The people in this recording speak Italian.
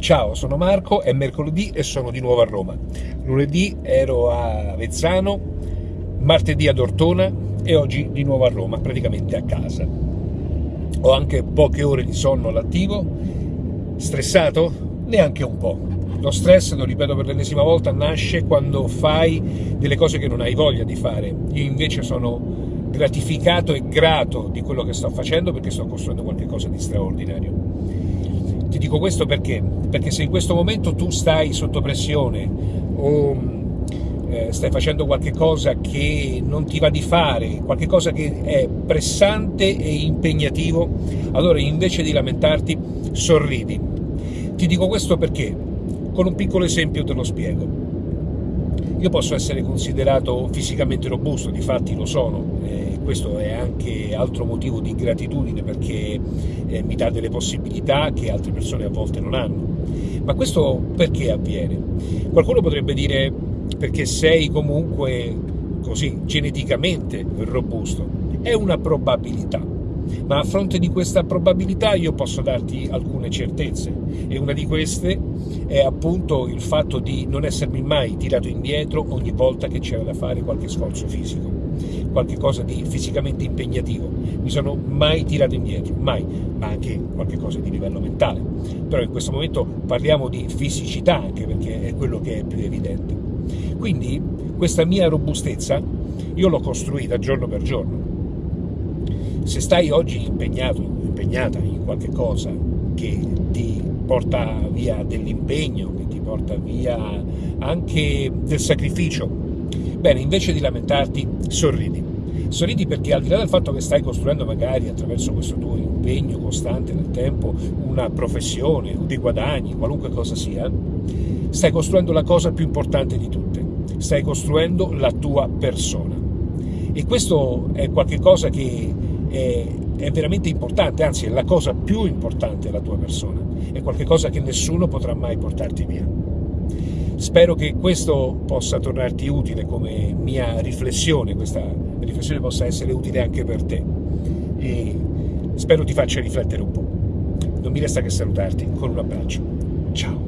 Ciao, sono Marco, è mercoledì e sono di nuovo a Roma. Lunedì ero a Vezzano, martedì ad Ortona e oggi di nuovo a Roma, praticamente a casa. Ho anche poche ore di sonno all'attivo, stressato? Neanche un po'. Lo stress, lo ripeto per l'ennesima volta, nasce quando fai delle cose che non hai voglia di fare. Io invece sono gratificato e grato di quello che sto facendo perché sto costruendo qualcosa di straordinario ti dico questo perché? Perché se in questo momento tu stai sotto pressione o eh, stai facendo qualche cosa che non ti va di fare, qualche cosa che è pressante e impegnativo, allora invece di lamentarti sorridi. Ti dico questo perché? Con un piccolo esempio te lo spiego. Io posso essere considerato fisicamente robusto, di fatti lo sono, questo è anche altro motivo di gratitudine perché eh, mi dà delle possibilità che altre persone a volte non hanno. Ma questo perché avviene? Qualcuno potrebbe dire perché sei comunque così geneticamente robusto. È una probabilità, ma a fronte di questa probabilità io posso darti alcune certezze e una di queste è appunto il fatto di non essermi mai tirato indietro ogni volta che c'era da fare qualche sforzo fisico qualche cosa di fisicamente impegnativo, mi sono mai tirato indietro, mai, ma anche cosa di livello mentale. Però in questo momento parliamo di fisicità anche perché è quello che è più evidente. Quindi questa mia robustezza io l'ho costruita giorno per giorno. Se stai oggi impegnato, impegnata in qualche cosa che ti porta via dell'impegno, che ti porta via anche del sacrificio, Bene, invece di lamentarti, sorridi. Sorridi perché al di là del fatto che stai costruendo magari attraverso questo tuo impegno costante nel tempo una professione dei guadagni, qualunque cosa sia, stai costruendo la cosa più importante di tutte, stai costruendo la tua persona. E questo è qualcosa che è, è veramente importante, anzi è la cosa più importante della tua persona, è qualcosa che nessuno potrà mai portarti via. Spero che questo possa tornarti utile come mia riflessione, questa riflessione possa essere utile anche per te e spero ti faccia riflettere un po'. Non mi resta che salutarti con un abbraccio. Ciao!